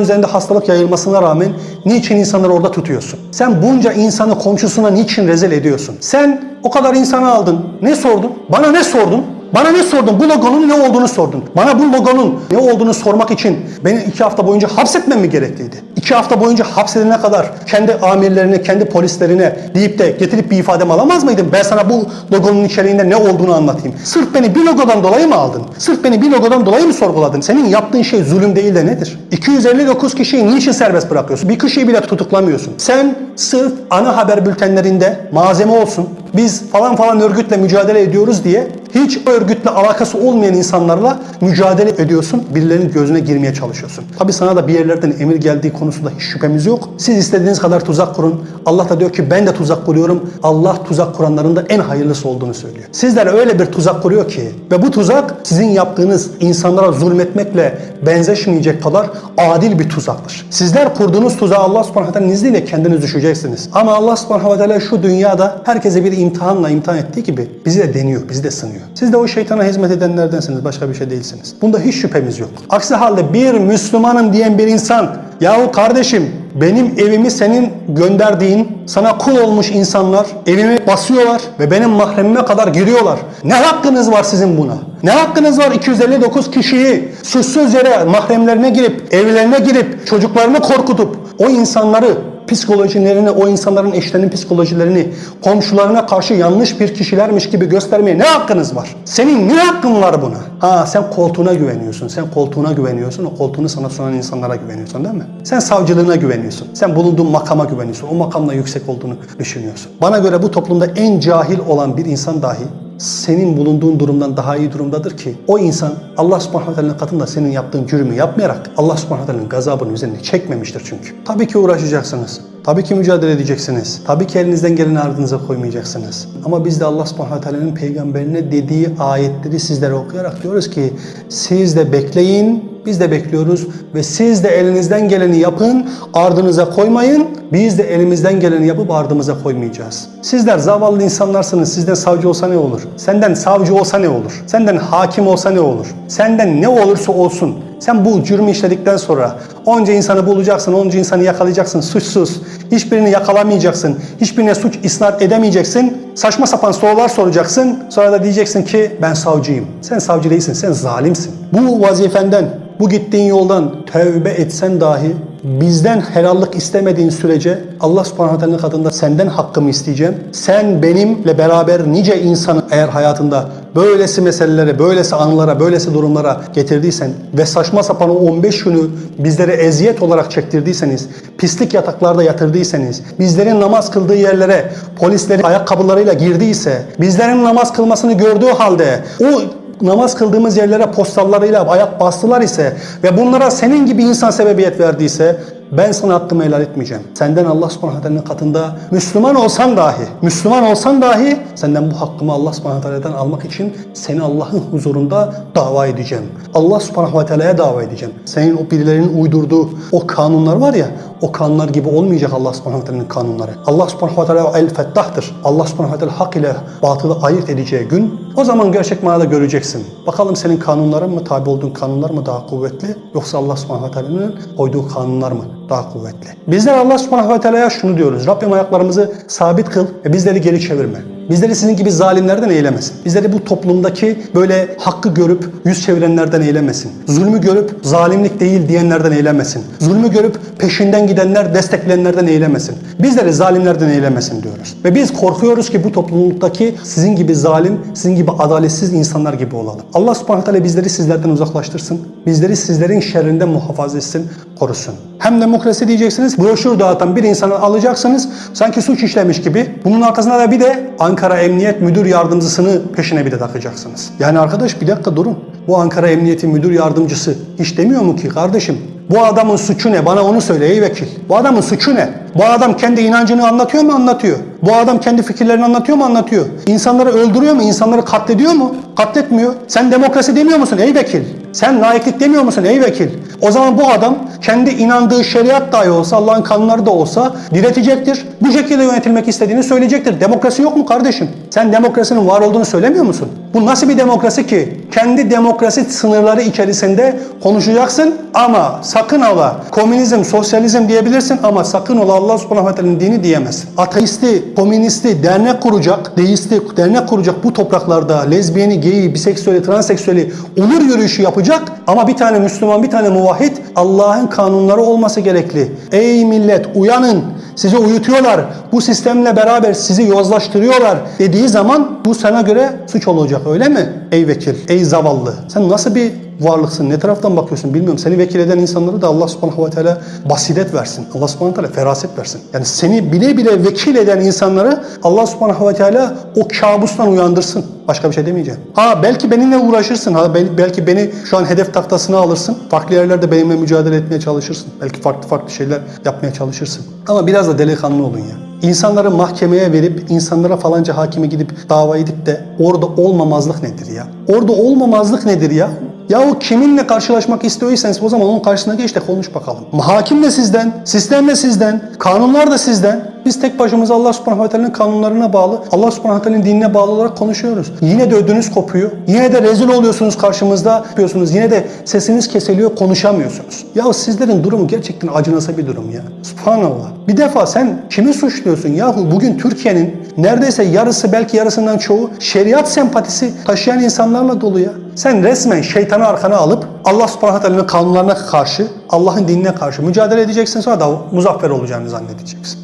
üzerinde hastalık yayılmasına rağmen niçin insanları orada tutuyorsun? Sen bunca insanı komşusuna niçin rezil ediyorsun? Sen o kadar insanı aldın, ne sordun? Bana ne sordun? Bana ne sordun? Bu logonun ne olduğunu sordun. Bana bu logonun ne olduğunu sormak için beni iki hafta boyunca hapsetmem mi gerekliydi? İki hafta boyunca hapsedene kadar kendi amirlerine, kendi polislerine deyip de getirip bir ifademi alamaz mıydım? Ben sana bu logonun içeriğinde ne olduğunu anlatayım. Sırf beni bir logodan dolayı mı aldın? Sırf beni bir logodan dolayı mı sorguladın? Senin yaptığın şey zulüm değil de nedir? 259 kişiyi niçin serbest bırakıyorsun? Bir kişiyi bile tutuklamıyorsun. Sen sırf ana haber bültenlerinde malzeme olsun, biz falan falan örgütle mücadele ediyoruz diye hiç örgütle alakası olmayan insanlarla mücadele ediyorsun. Birilerinin gözüne girmeye çalışıyorsun. Tabi sana da bir yerlerden emir geldiği konusunda hiç şüphemiz yok. Siz istediğiniz kadar tuzak kurun. Allah da diyor ki ben de tuzak kuruyorum. Allah tuzak kuranların da en hayırlısı olduğunu söylüyor. Sizler öyle bir tuzak kuruyor ki ve bu tuzak sizin yaptığınız insanlara zulmetmekle benzeşmeyecek kadar adil bir tuzaktır. Sizler kurduğunuz tuzağa Allah subhanahu wa ta'nın izniyle kendiniz düşeceksiniz. Ama Allah subhanahu wa ta'ala şu dünyada herkese bir imtihanla imtihan ettiği gibi bizi de deniyor, bizi de sınıyor. Siz de o şeytana hizmet edenlerdensiniz, başka bir şey değilsiniz. Bunda hiç şüphemiz yok. Aksi halde bir Müslümanım diyen bir insan, yahu kardeşim benim evimi senin gönderdiğin, sana kul olmuş insanlar evimi basıyorlar ve benim mahremime kadar giriyorlar. Ne hakkınız var sizin buna? Ne hakkınız var 259 kişiyi suçsuz yere mahremlerine girip, evlerine girip, çocuklarını korkutup o insanları psikolojilerini, o insanların eşlerinin psikolojilerini komşularına karşı yanlış bir kişilermiş gibi göstermeye ne hakkınız var? Senin ne hakkın var buna? Ha sen koltuğuna güveniyorsun. Sen koltuğuna güveniyorsun. O koltuğunu sana sunan insanlara güveniyorsun değil mi? Sen savcılığına güveniyorsun. Sen bulunduğun makama güveniyorsun. O makamla yüksek olduğunu düşünüyorsun. Bana göre bu toplumda en cahil olan bir insan dahi senin bulunduğun durumdan daha iyi durumdadır ki o insan Allah subhanahu wa ta'nın katında senin yaptığın cürümü yapmayarak Allah subhanahu wa ta'nın gazabını üzerine çekmemiştir çünkü. Tabii ki uğraşacaksınız. Tabii ki mücadele edeceksiniz. Tabii ki elinizden geleni ardınıza koymayacaksınız. Ama biz de Allah subhanahu wa ta'nın peygamberine dediği ayetleri sizlere okuyarak diyoruz ki siz de bekleyin, biz de bekliyoruz ve siz de elinizden geleni yapın, ardınıza koymayın. Biz de elimizden geleni yapıp ardımıza koymayacağız. Sizler zavallı insanlarsınız. Sizden savcı olsa ne olur? Senden savcı olsa ne olur? Senden hakim olsa ne olur? Senden ne olursa olsun. Sen bu cürmü işledikten sonra onca insanı bulacaksın, onca insanı yakalayacaksın suçsuz. Hiçbirini yakalamayacaksın. Hiçbirine suç isnat edemeyeceksin. Saçma sapan sorular soracaksın. Sonra da diyeceksin ki ben savcıyım. Sen savcı değilsin, sen zalimsin. Bu vazifenden, bu gittiğin yoldan tövbe etsen dahi bizden helallik istemediğin sürece Allah subhanahu teala'nın katında senden hakkımı isteyeceğim. Sen benimle beraber nice insanı eğer hayatında böylesi meselelere, böylesi anılara, böylesi durumlara getirdiysen ve saçma sapan o 15 günü bizlere eziyet olarak çektirdiyseniz, pislik yataklarda yatırdıysanız, bizlerin namaz kıldığı yerlere polislerin ayakkabılarıyla girdiyse, bizlerin namaz kılmasını gördüğü halde o namaz kıldığımız yerlere postallarıyla ayak bastılar ise ve bunlara senin gibi insan sebebiyet verdiyse ben sana hakkımı helal etmeyeceğim. Senden Allah subhanahu katında Müslüman olsan dahi, Müslüman olsan dahi senden bu hakkımı Allah subhanahu almak için seni Allah'ın huzurunda dava edeceğim. Allah subhanahu wa ta'ala'ya dava edeceğim. Senin o birilerinin uydurduğu o kanunlar var ya, o kanunlar gibi olmayacak Allah subhanahu wa ta'ala'nın kanunları. Allah subhanahu wa ta'ala el fettah'tır. Allah subhanahu wa ta'ala hak ile batılı ayırt edeceği gün o zaman gerçek manada göreceksin. Bakalım senin kanunların mı, tabi olduğun kanunlar mı daha kuvvetli yoksa Allah subhanahu wa ta'ala'nın koyduğu kanunlar mı daha kuvvetli? Bizler Allah subhanahu wa ta'ala'ya şunu diyoruz. Rabbim ayaklarımızı sabit kıl ve bizleri geri çevirme. Bizleri sizin gibi zalimlerden eylemesin. Bizleri bu toplumdaki böyle hakkı görüp yüz çevirenlerden eylemesin. Zulmü görüp zalimlik değil diyenlerden eylemesin. Zulmü görüp peşinden gidenler, destekleyenlerden eylemesin. Bizleri zalimlerden eylemesin diyoruz. Ve biz korkuyoruz ki bu toplumdaki sizin gibi zalim, sizin gibi adaletsiz insanlar gibi olalım. Allah subhanahu teala bizleri sizlerden uzaklaştırsın. Bizleri sizlerin şerrinden muhafaza etsin, korusun. Hem demokrasi diyeceksiniz, broşür dağıtan bir insanı alacaksınız, sanki suç işlemiş gibi. Bunun arkasına da bir de Ankara Emniyet Müdür Yardımcısını peşine bir de takacaksınız. Yani arkadaş bir dakika durun. Bu Ankara Emniyeti Müdür Yardımcısı hiç demiyor mu ki kardeşim bu adamın suçu ne? Bana onu söyle ey vekil. Bu adamın suçu ne? Bu adam kendi inancını anlatıyor mu? Anlatıyor. Bu adam kendi fikirlerini anlatıyor mu? Anlatıyor. İnsanları öldürüyor mu? İnsanları katlediyor mu? Katletmiyor. Sen demokrasi demiyor musun ey vekil? Sen laiklik demiyor musun ey vekil? O zaman bu adam kendi inandığı şeriat dahi olsa, Allah'ın kanunları da olsa diretecektir. Bu şekilde yönetilmek istediğini söyleyecektir. Demokrasi yok mu kardeşim? Sen demokrasinin var olduğunu söylemiyor musun? Bu nasıl bir demokrasi ki? Kendi demokrasi sınırları içerisinde konuşacaksın ama sakın ola komünizm, sosyalizm diyebilirsin ama sakın ola Allah subhanahu wa ta'ala'nın dini diyemezsin. Ateisti, komünisti, dernek kuracak, deisti, dernek kuracak bu topraklarda lezbiyeni, geyi, biseksüeli, transseksüeli onur yürüyüşü yapacak ama bir tane Müslüman, bir tane muvahhid Allah'ın kanunları olması gerekli. Ey millet uyanın, sizi uyutuyorlar, bu sistemle beraber sizi yozlaştırıyorlar dediği zaman bu sana göre suç olacak öyle mi? Ey vekil, ey zavallı. Sen nasıl bir varlıksın, ne taraftan bakıyorsun bilmiyorum. Seni vekil eden insanları da Allah subhanahu ve teala basiret versin. Allah subhanahu teala feraset versin. Yani seni bile bile vekil eden insanları Allah subhanahu ve teala o kabustan uyandırsın. Başka bir şey demeyeceğim. Ha belki benimle uğraşırsın. Ha bel- belki beni şu an hedef tahtasına alırsın. Farklı yerlerde benimle mücadele etmeye çalışırsın. Belki farklı farklı şeyler yapmaya çalışırsın. Ama biraz da delikanlı olun ya. İnsanları mahkemeye verip insanlara falanca hakime gidip dava edip de orada olmamazlık nedir ya? Orada olmamazlık nedir ya? Yahu kiminle karşılaşmak istiyorsanız o zaman onun karşısına geç de konuş bakalım. Hakim de sizden, sistem de sizden, kanunlar da sizden. Biz tek başımıza Allah subhanahu ve teala'nın kanunlarına bağlı, Allah subhanahu ve teala'nın dinine bağlı olarak konuşuyoruz. Yine de ödünüz kopuyor. Yine de rezil oluyorsunuz karşımızda yapıyorsunuz. Yine de sesiniz kesiliyor, konuşamıyorsunuz. Ya sizlerin durumu gerçekten acınası bir durum ya. Subhanallah. Bir defa sen kimi suçluyorsun yahu? Bugün Türkiye'nin neredeyse yarısı belki yarısından çoğu şeriat sempatisi taşıyan insanlarla dolu ya. Sen resmen şeytanı arkana alıp Allah subhanahu wa ta'ala'nın kanunlarına karşı, Allah'ın dinine karşı mücadele edeceksin sonra da muzaffer olacağını zannedeceksin.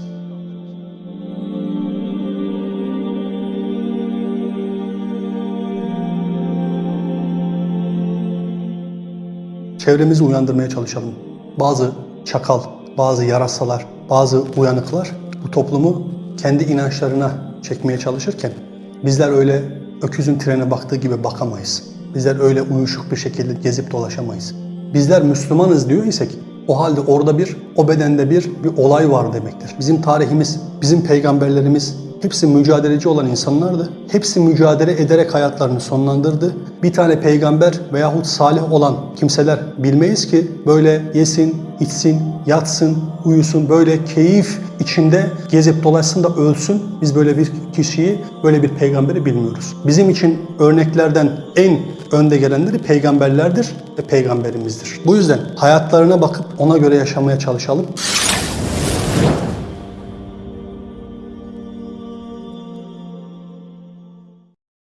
Çevremizi uyandırmaya çalışalım. Bazı çakal, bazı yarasalar, bazı uyanıklar bu toplumu kendi inançlarına çekmeye çalışırken bizler öyle öküzün trene baktığı gibi bakamayız. Bizler öyle uyuşuk bir şekilde gezip dolaşamayız. Bizler Müslümanız diyor isek o halde orada bir, o bedende bir, bir olay var demektir. Bizim tarihimiz, bizim peygamberlerimiz hepsi mücadeleci olan insanlardı. Hepsi mücadele ederek hayatlarını sonlandırdı. Bir tane peygamber veyahut salih olan kimseler bilmeyiz ki böyle yesin, içsin, yatsın, uyusun, böyle keyif içinde gezip dolaşsın da ölsün. Biz böyle bir kişiyi, böyle bir peygamberi bilmiyoruz. Bizim için örneklerden en önde gelenleri peygamberlerdir ve peygamberimizdir. Bu yüzden hayatlarına bakıp ona göre yaşamaya çalışalım.